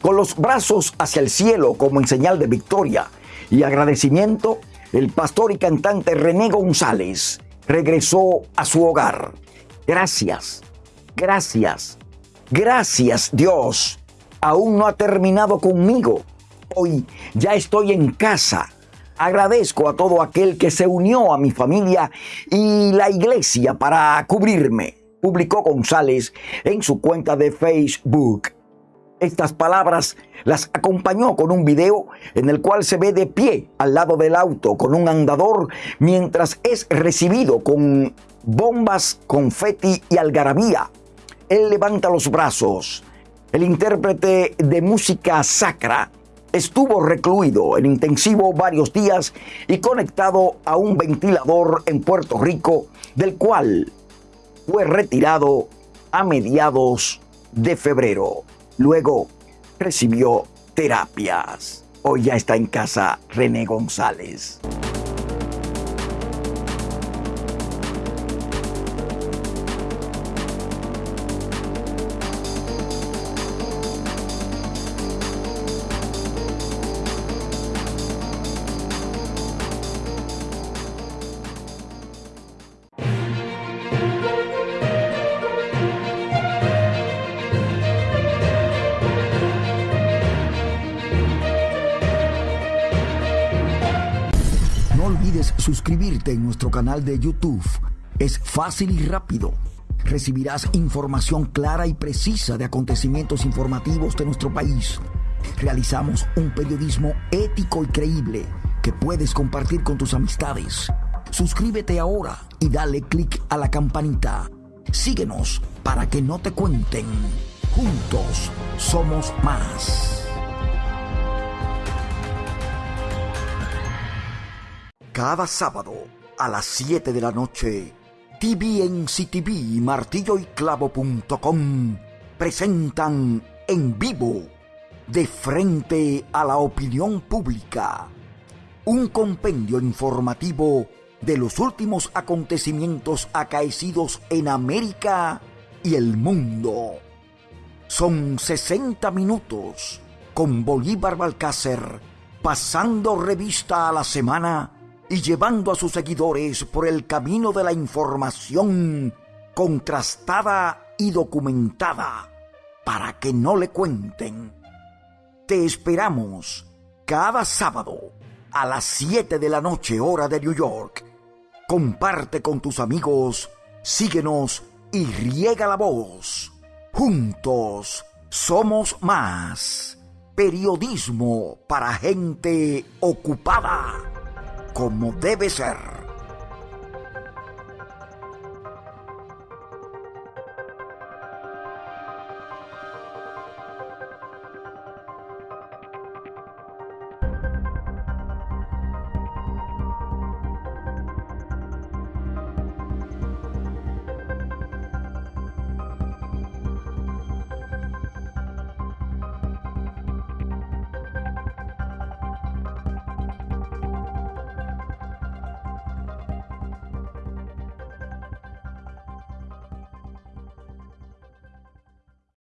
Con los brazos hacia el cielo como en señal de victoria y agradecimiento, el pastor y cantante René González regresó a su hogar. Gracias, gracias, gracias Dios. Aún no ha terminado conmigo. Hoy ya estoy en casa. Agradezco a todo aquel que se unió a mi familia y la iglesia para cubrirme, publicó González en su cuenta de Facebook. Estas palabras las acompañó con un video en el cual se ve de pie al lado del auto con un andador mientras es recibido con bombas, confeti y algarabía. Él levanta los brazos. El intérprete de música sacra estuvo recluido en intensivo varios días y conectado a un ventilador en Puerto Rico, del cual fue retirado a mediados de febrero. Luego recibió terapias. Hoy ya está en casa René González. Suscribirte en nuestro canal de YouTube. Es fácil y rápido. Recibirás información clara y precisa de acontecimientos informativos de nuestro país. Realizamos un periodismo ético y creíble que puedes compartir con tus amistades. Suscríbete ahora y dale click a la campanita. Síguenos para que no te cuenten. Juntos somos más. Cada sábado a las 7 de la noche, TVNCTV y martilloyclavo.com presentan en vivo, de frente a la opinión pública, un compendio informativo de los últimos acontecimientos acaecidos en América y el mundo. Son 60 minutos con Bolívar Balcácer pasando revista a la semana y llevando a sus seguidores por el camino de la información contrastada y documentada para que no le cuenten. Te esperamos cada sábado a las 7 de la noche hora de New York. Comparte con tus amigos, síguenos y riega la voz. Juntos somos más. Periodismo para gente ocupada como debe ser.